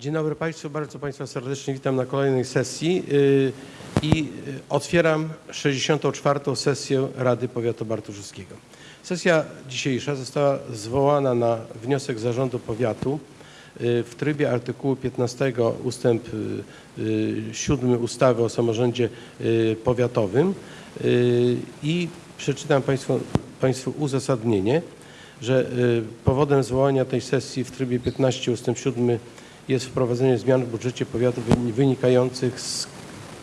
Dzień dobry Państwu, bardzo Państwa serdecznie witam na kolejnej sesji yy, i yy, otwieram 64. sesję Rady Powiatu Bartoszewskiego. Sesja dzisiejsza została zwołana na wniosek Zarządu Powiatu yy, w trybie artykułu 15 ustęp yy, yy, 7 ustawy o samorządzie powiatowym i przeczytam Państwu, Państwu uzasadnienie, że powodem zwołania tej sesji w trybie 15 ustęp 7 jest wprowadzenie zmian w budżecie powiatu wyni- wynikających z,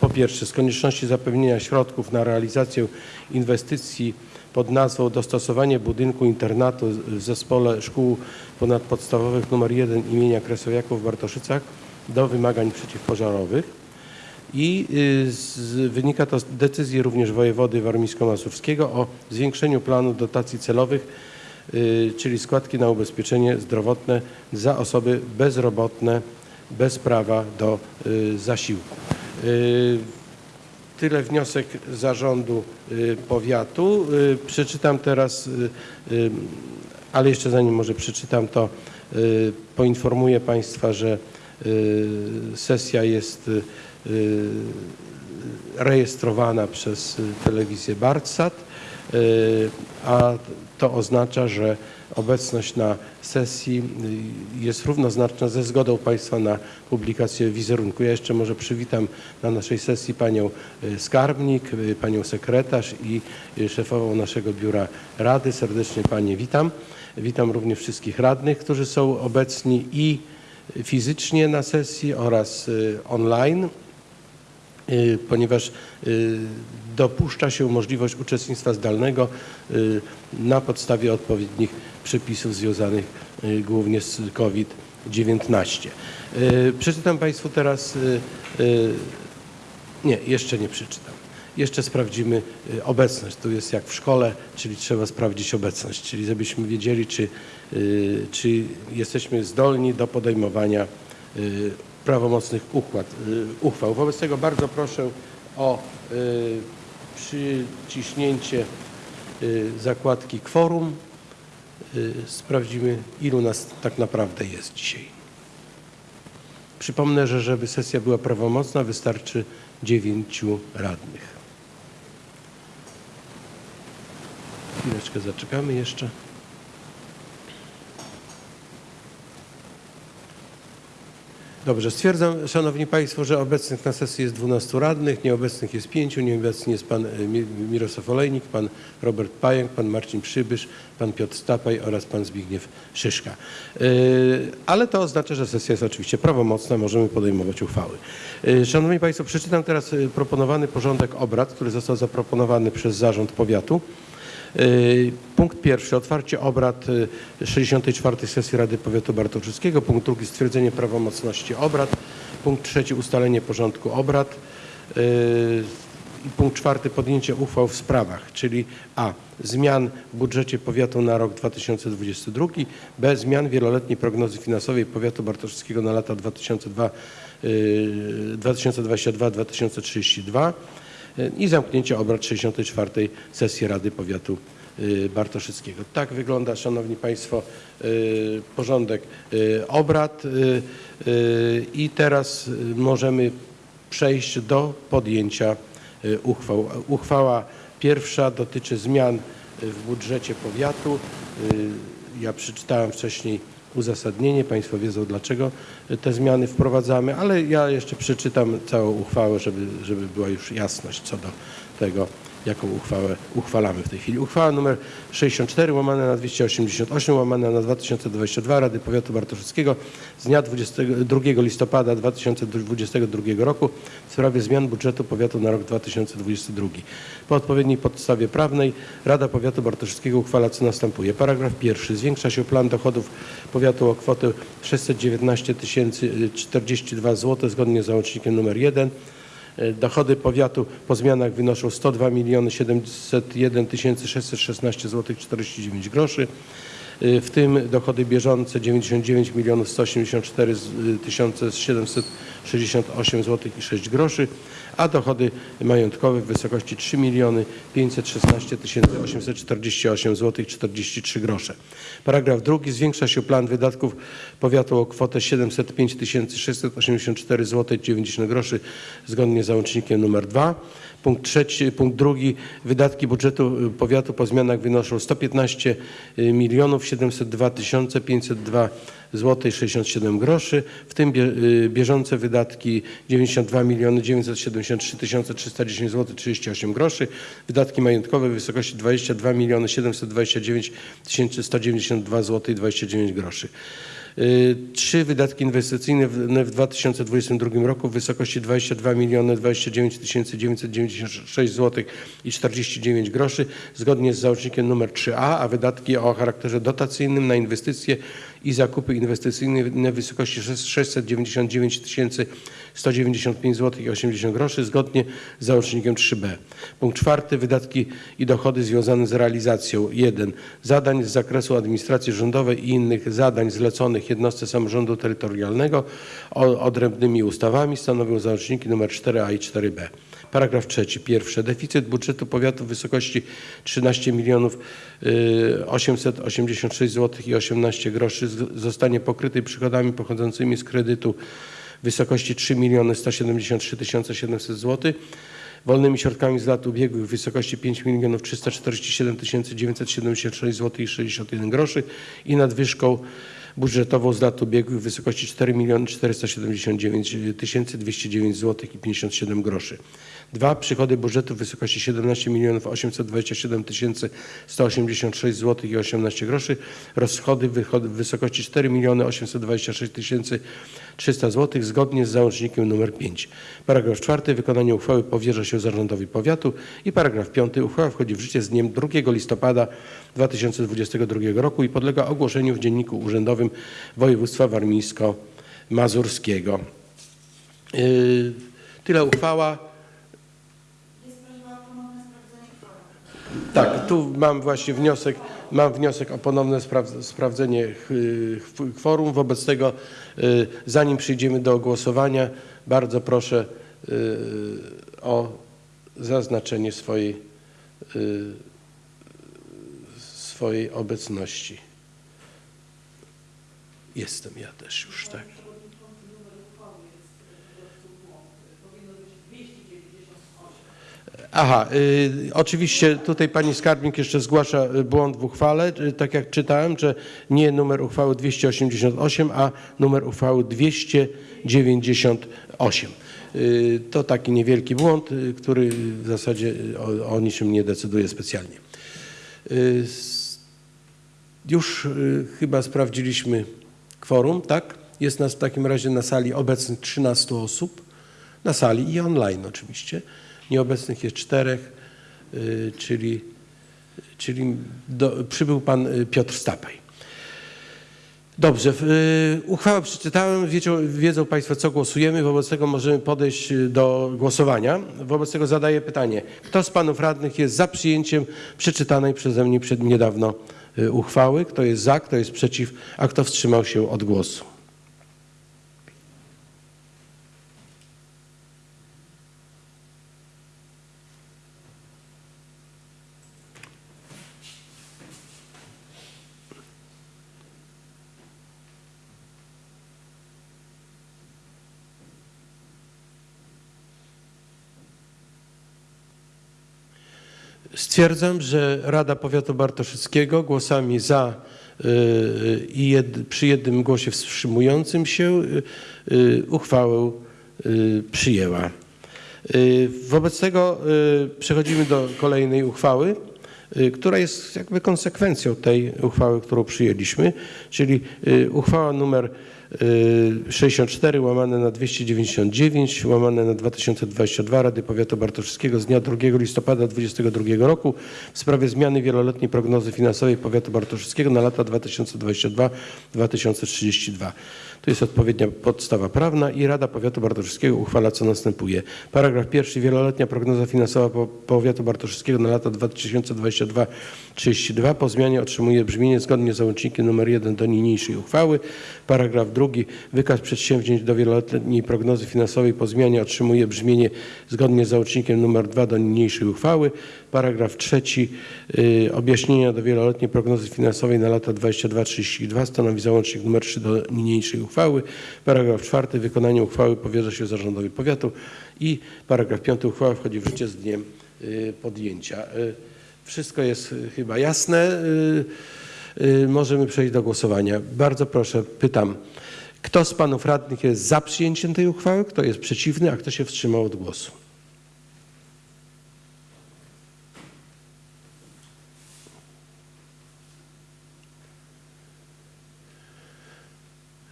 po pierwsze z konieczności zapewnienia środków na realizację inwestycji pod nazwą dostosowanie budynku internatu w zespole szkół ponadpodstawowych nr 1 imienia Kresowiaków w Bartoszycach do wymagań przeciwpożarowych. I y, z, wynika to z decyzji również wojewody warmińsko-mazurskiego o zwiększeniu planu dotacji celowych, czyli składki na ubezpieczenie zdrowotne za osoby bezrobotne bez prawa do y, zasiłku. Y, Tyle wniosek zarządu y, powiatu. Y, Przeczytam teraz, y, y, ale jeszcze zanim może przeczytam to, y, poinformuję Państwa, że y, sesja jest y, y, rejestrowana przez y, telewizję Bartsat, y, a to oznacza, że obecność na sesji y, jest równoznaczna ze zgodą Państwa na publikację wizerunku. Ja jeszcze może przywitam na naszej sesji panią skarbnik, panią sekretarz i szefową naszego biura rady. Serdecznie Panie witam. Witam również wszystkich radnych, którzy są obecni i fizycznie na sesji oraz online ponieważ y, dopuszcza się możliwość uczestnictwa zdalnego y, na podstawie odpowiednich przepisów związanych y, głównie z COVID-19. Y, Przeczytam Państwu teraz, y, y, nie, jeszcze nie przeczytam. Jeszcze sprawdzimy y, obecność. Tu jest jak w szkole, czyli trzeba sprawdzić obecność, czyli żebyśmy wiedzieli, czy, y, czy jesteśmy zdolni do podejmowania y, prawomocnych układ, y, uchwał. Wobec tego bardzo proszę o y, przyciśnięcie y, zakładki kworum. Sprawdzimy, ilu nas tak naprawdę jest dzisiaj. Przypomnę, że żeby sesja była prawomocna, wystarczy dziewięciu radnych. Chwileczkę zaczekamy jeszcze. Dobrze, stwierdzam, Szanowni Państwo, że obecnych na sesji jest 12 radnych, nieobecnych jest 5, nieobecny jest Pan e, Mi- Mirosław Olejnik, Pan Robert Pająk, Pan Marcin Przybysz, Pan Piotr Stapaj oraz Pan Zbigniew Szyszka. E, Ale to oznacza, że sesja jest oczywiście prawomocna, możemy podejmować uchwały. E, Szanowni Państwo, przeczytam teraz proponowany porządek obrad, który został zaproponowany przez Zarząd Powiatu. Y, Punkt pierwszy, otwarcie obrad y, 64. sesji Rady Powiatu Bartoszewskiego. Punkt drugi, stwierdzenie prawomocności obrad. Punkt trzeci, ustalenie porządku obrad. Y, punkt czwarty, podjęcie uchwał w sprawach, czyli a. zmian w budżecie powiatu na rok 2022, b. zmian wieloletniej prognozy finansowej powiatu bartoszewskiego na lata 2002, y, 2022-2032 i zamknięcie obrad 64. sesji Rady Powiatu y, Bartoszyckiego. Tak wygląda, Szanowni Państwo, y, porządek y, obrad i teraz możemy przejść do podjęcia uchwał. Uchwała pierwsza dotyczy zmian w budżecie powiatu. Ja przeczytałem wcześniej uzasadnienie, Państwo wiedzą dlaczego te zmiany wprowadzamy, ale ja jeszcze przeczytam całą uchwałę, żeby, żeby była już jasność co do tego, jaką uchwałę uchwalamy w tej chwili. Uchwała nr 64 łamane na 288 łamane na 2022 Rady Powiatu Bartoszewskiego z dnia 22 listopada 2022 roku w sprawie zmian budżetu powiatu na rok 2022. Po odpowiedniej podstawie prawnej Rada Powiatu Bartoszewskiego uchwala co następuje. Paragraf pierwszy. Zwiększa się plan dochodów powiatu o kwotę 619 042 zł zgodnie z załącznikiem nr 1. E, Dochody powiatu po zmianach wynoszą 102 701 616 zł 49 groszy. y, w tym dochody bieżące 99 milionów 184 tysiące 768 zł i 6 groszy, a dochody majątkowe w wysokości 3 miliony 516 tysięcy 848 zł i 43 grosze. Paragraf drugi. Zwiększa się plan wydatków powiatu o kwotę 705 684 zł i 90 groszy zgodnie z załącznikiem nr 2. Punkt trzeci, punkt drugi. Wydatki budżetu powiatu po zmianach wynoszą 115 milionów 702 tysiące 502 zł i 67 groszy, w tym y, bieżące wydatki 92 miliony 973 tysiące 310 zł 38 groszy, wydatki majątkowe w wysokości 22 miliony 729 tysięcy 192 zł i 29 groszy. Y, Trzy wydatki inwestycyjne w, w 2022 roku w wysokości 22 miliony 29 tysięcy 996 zł i 49 groszy zgodnie z załącznikiem nr 3a, a wydatki o charakterze dotacyjnym na inwestycje i zakupy inwestycyjne w wysokości 699 tysięcy 195 zł i 80 groszy zgodnie z załącznikiem 3b. Punkt czwarty. Wydatki i dochody związane z realizacją 1. Zadań z zakresu administracji rządowej i innych zadań zleconych jednostce samorządu terytorialnego odrębnymi ustawami stanowią załączniki nr 4a i 4b. Paragraf trzeci. Pierwsze. Deficyt budżetu powiatu w wysokości 13 milionów y, 886 zł i 18 groszy zostanie pokryty przychodami pochodzącymi z kredytu w wysokości 3 miliony 173 700 zł, wolnymi środkami z lat ubiegłych w wysokości 5 milionów 347 976 zł i 61 groszy i nadwyżką budżetową z lat ubiegłych w wysokości 4 miliony 479 209 zł i 57 groszy. Dwa, przychody budżetu w wysokości 17 milionów 827 186 zł i 18 groszy. Rozchody w wysokości 4 miliony 826 300 zł zgodnie z załącznikiem nr 5. Paragraf czwarty. Wykonanie uchwały powierza się zarządowi powiatu. I paragraf piąty. Uchwała wchodzi w życie z dniem 2 listopada 2022 roku i podlega ogłoszeniu w Dzienniku Urzędowym Województwa Warmińsko-Mazurskiego. Yy, Tyle uchwała. Tak, tu mam właśnie wniosek, mam wniosek o ponowne spraw- sprawdzenie kworum. Wobec tego, y, zanim przyjdziemy do głosowania, bardzo proszę y, o zaznaczenie swojej, swojej obecności. Jestem ja też już, tak. Aha, y, oczywiście tutaj pani skarbnik jeszcze zgłasza y, błąd w uchwale, y, tak jak czytałem, że nie numer uchwały 288, a numer uchwały 298. Y, to taki niewielki błąd, y, który w zasadzie o, o niczym nie decyduje specjalnie. Y, już y, chyba sprawdziliśmy kworum, tak? Jest nas w takim razie na sali obecnych 13 osób, na sali i online oczywiście. Nieobecnych jest czterech, y, czyli, czyli do, przybył pan y, Piotr Stapaj. Dobrze, y, uchwałę przeczytałem, wiedzą, wiedzą Państwo co głosujemy, wobec tego możemy podejść y, do głosowania. Wobec tego zadaję pytanie, kto z Panów Radnych jest za przyjęciem przeczytanej przeze mnie przed niedawno y, uchwały, kto jest za, kto jest przeciw, a kto wstrzymał się od głosu? Stwierdzam, że Rada Powiatu Bartoszyckiego głosami za y, i jed, przy jednym głosie wstrzymującym się y, y, uchwałę y, przyjęła. Y, Wobec tego y, przechodzimy do kolejnej uchwały, y, która jest jakby konsekwencją tej uchwały, którą przyjęliśmy, czyli y, uchwała numer y, 64 łamane na 299 łamane na 2022 Rady Powiatu Bartoszewskiego z dnia 2 listopada 2022 roku w sprawie zmiany wieloletniej prognozy finansowej Powiatu Bartoszewskiego na lata 2022-2032. Tu jest odpowiednia podstawa prawna i Rada Powiatu Bartoszewskiego uchwala co następuje. Paragraf pierwszy. Wieloletnia prognoza finansowa po- Powiatu Bartoszewskiego na lata 22-32 po zmianie otrzymuje brzmienie zgodnie z załącznikiem nr 1 do niniejszej uchwały. Paragraf drugi. Wykaz przedsięwzięć do wieloletniej prognozy finansowej po zmianie otrzymuje brzmienie zgodnie z załącznikiem nr 2 do niniejszej uchwały. Paragraf trzeci. y, Objaśnienia do wieloletniej prognozy finansowej na lata 22-32 stanowi załącznik nr 3 do niniejszej uchwały. Paragraf czwarty. Wykonanie uchwały powierza się zarządowi powiatu i paragraf piąty. Uchwała wchodzi w życie z dniem y, podjęcia. Y, Wszystko jest chyba jasne. Możemy przejść do głosowania. Bardzo proszę, pytam, kto z panów radnych jest za przyjęciem tej uchwały, kto jest przeciwny, a kto się wstrzymał od głosu?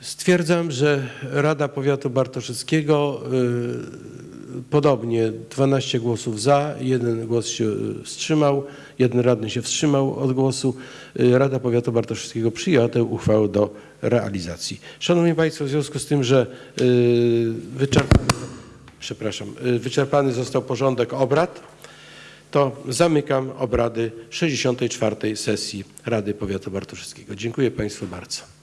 Stwierdzam, że Rada Powiatu Bartoszewskiego y, podobnie 12 głosów za, jeden głos się y, wstrzymał, jeden radny się wstrzymał od głosu. Y, Rada Powiatu Bartoszewskiego przyjęła tę uchwałę do realizacji. Szanowni Państwo, w związku z tym, że y, wyczerpany, przepraszam, wyczerpany został porządek obrad, to zamykam obrady 64. sesji Rady Powiatu Bartoszewskiego. Dziękuję Państwu bardzo.